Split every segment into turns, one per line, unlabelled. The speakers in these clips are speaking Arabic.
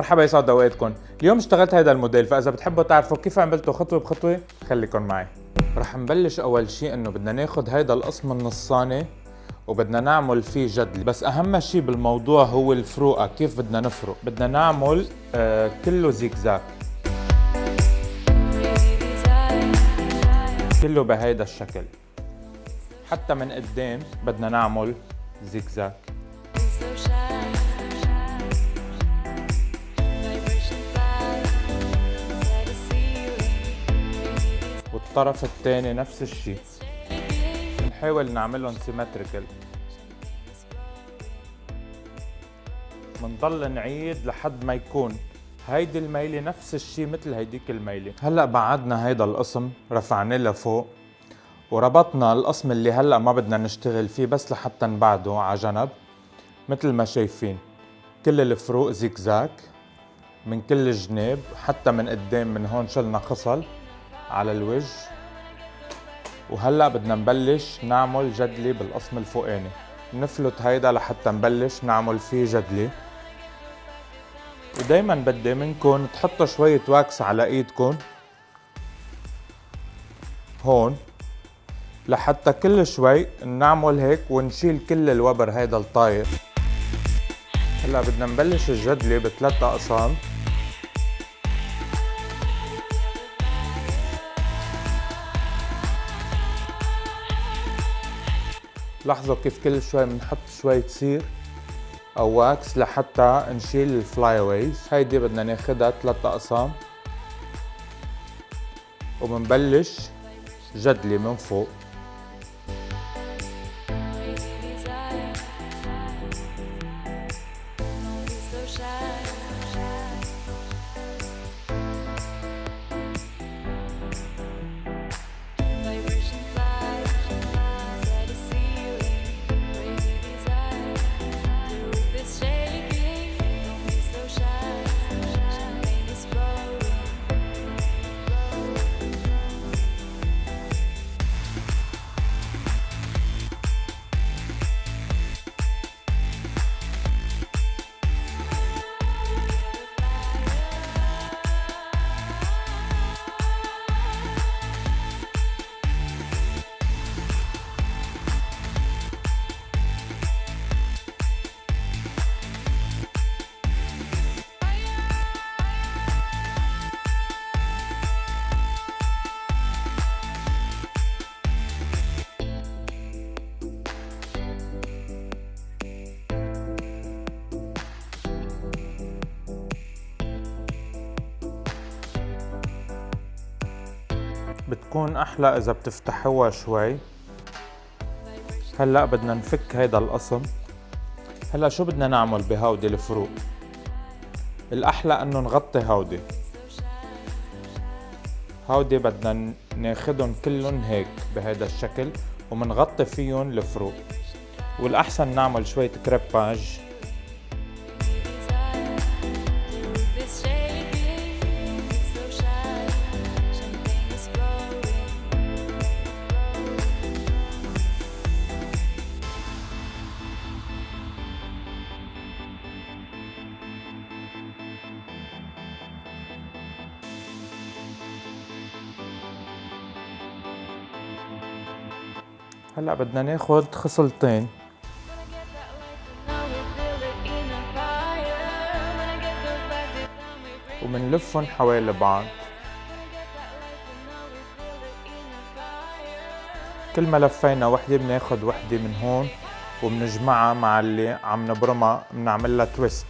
مرحبا يسعد أوقاتكم. اليوم اشتغلت هذا الموديل فإذا بتحبوا تعرفوا كيف عملته خطوة بخطوة خليكم معي. رح نبلش أول شيء إنه بدنا ناخذ هيدا القسم النصاني وبدنا نعمل فيه جدل. بس أهم شيء بالموضوع هو الفروقه كيف بدنا نفرق؟ بدنا نعمل آه كله زيكزاك. كله بهيدا الشكل. حتى من قدام بدنا نعمل زيكزاك. والطرف الثاني نفس الشيء. بنحاول نعملهم سيمتريكال بنضل نعيد لحد ما يكون. هيدي الميلة نفس الشيء مثل هيديك الميلة هلأ بعدنا هيدا القسم رفعناه لفوق وربطنا القسم اللي هلأ ما بدنا نشتغل فيه بس لحتى نبعده على جنب مثل ما شايفين. كل الفروق زيكزاك من كل الجناب حتى من قدام من هون شلنا خصل. على الوجه. وهلأ بدنا نبلش نعمل جدلي بالقسم الفوقاني. نفلت هيدا لحتى نبلش نعمل فيه جدلي. ودايما بدي منكم تحطوا شوية واكس على إيدكم. هون. لحتى كل شوي نعمل هيك ونشيل كل الوبر هيدا الطاير. هلأ بدنا نبلش الجدلي بثلاث أقسام. لاحظوا كيف كل شوي بنحط شوية سير أو wax لحتى نشيل ال flyaways هيدي بدنا ناخدها ثلاث أقسام. وبنبلش جدلي من فوق. بتكون أحلى إذا بتفتحوها شوي. هلأ بدنا نفك هيدا القسم. هلأ شو بدنا نعمل بهودي الفروق؟ الأحلى إنه نغطي هودي. هودي بدنا ناخدهم كلهم هيك بهذا الشكل ومنغطي فيهم الفروق. والأحسن نعمل شوية كريباج. هلا بدنا ناخد خصلتين. ومنلفهم حوالي بعض كل ما لفينا وحدة بناخد وحدة من هون وبنجمعها مع اللي عم نبرمها بنعملها تويست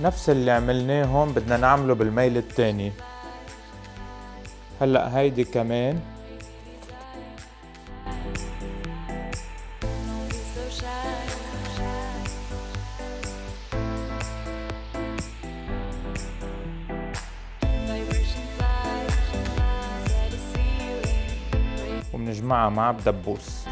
نفس اللي عملناه هون بدنا نعمله بالميل الثاني هلأ هيدي كمان. وبنجمعها مع بدبوس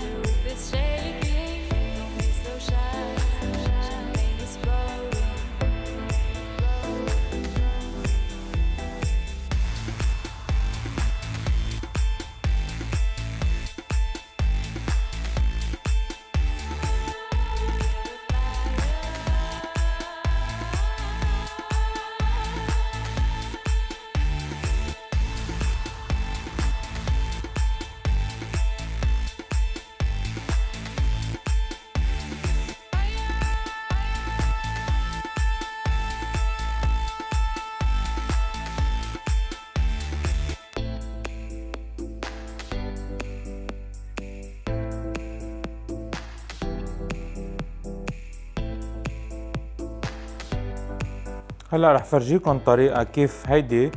هلا رح فرجيكم طريقة كيف هيدي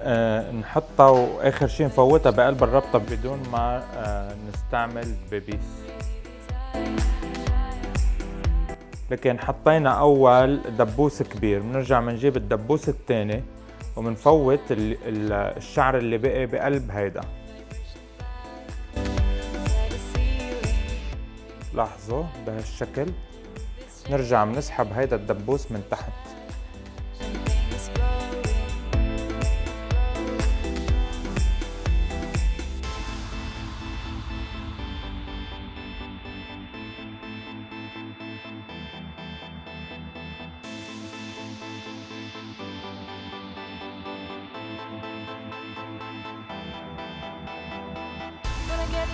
آه، نحطها وآخر شي نفوتها بقلب الربطة بدون ما آه، نستعمل بيبيس. لكن حطينا أول دبوس كبير بنرجع بنجيب الدبوس الثاني وبنفوت ال- ال- الشعر اللي بقي بقلب هيدا. لاحظوا بهالشكل؟ نرجع بنسحب هيدا الدبوس من تحت.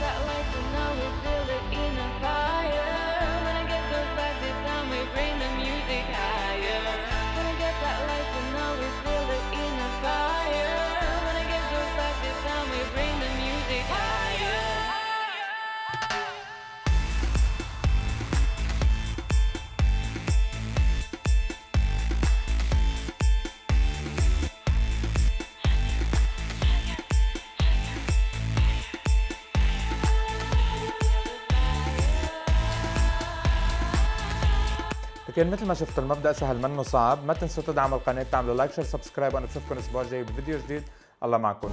That light, you know we feel it in a fire.
لكن مثل ما شفتوا المبدأ سهل منه صعب. ما تنسوا تدعموا القناة تعملوا like share subscribe وأنا بشوفكم الأسبوع الجاي بفيديو جديد. الله معكم.